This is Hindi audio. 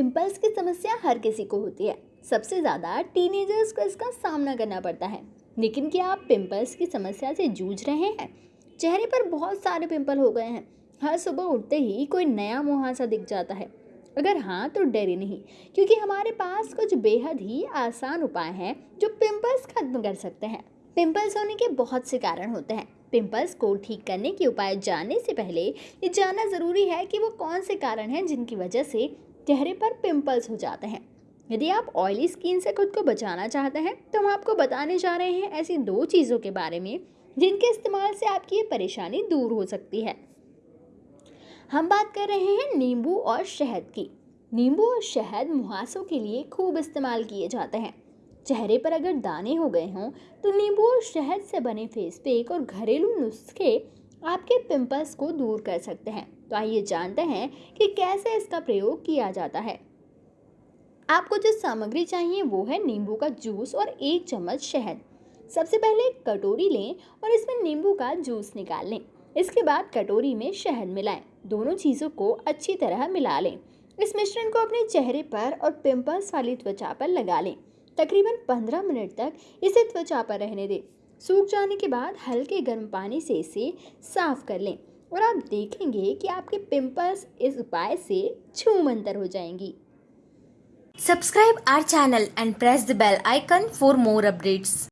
पिंपल्स की समस्या हर किसी को होती है। सबसे ज़्यादा टीनेजर्स को इसका सामना करना पड़ता है। लेकिन क्या आप पिंपल्स की समस्या से जूझ रहे हैं? चेहरे पर बहुत सारे पिंपल हो गए हैं। हर सुबह उठते ही कोई नया मुहासा दिख जाता है। अगर हाँ तो डरे नहीं, क्योंकि हमारे पास कुछ बेहद ही आसान उपाय हैं जो पिंपल्स खत्म कर सकते हैं। पिंपल्स होने के बहुत से कारण होते हैं। पिंपल्स को ठीक करने के उपाय जानने से पहले ये जानना ज़रूरी है कि वो कौन से कारण हैं जिनकी वजह से चेहरे पर पिंपल्स हो जाते हैं। यदि आप ऑयली स्किन से खुद को बचाना चाहते हैं तो हम आपको बताने जा रहे हैं ऐसी दो चीज़ों के बारे में, जिनके इस्तेमाल से आपकी ये परेशानी दूर हो सकती है। हम बात कर रहे हैं नींबू और शहद की। नींबू और शहद मुहासों के लिए खूब इस्तेमाल किए जाते हैं। चेहरे पर अगर दाने हो गए हों तो नींबू और शहद से बने फेस पैक और घरेलू नुस्खे आपके पिंपल्स को दूर कर सकते हैं। तो आइए जानते हैं कि कैसे इसका प्रयोग किया जाता है। आपको जो सामग्री चाहिए वो है नींबू का जूस और एक चम्मच शहद। सबसे पहले एक कटोरी लें और इसमें नींबू का जूस निकाल लें। इसके बाद कटोरी में शहद मिलाएँ। दोनों चीज़ों को अच्छी तरह मिला लें। इस मिश्रण को अपने चेहरे पर और पिंपल्स वाली त्वचा पर लगा लें। तकरीबन 15 मिनट तक इसे त्वचा पर रहने दें। सूख जाने के बाद हल्के गर्म पानी से इसे साफ़ कर लें और आप देखेंगे कि आपके पिंपल्स इस उपाय से छूमंतर हो जाएँगी subscribe our channel and press the bell icon for more updates.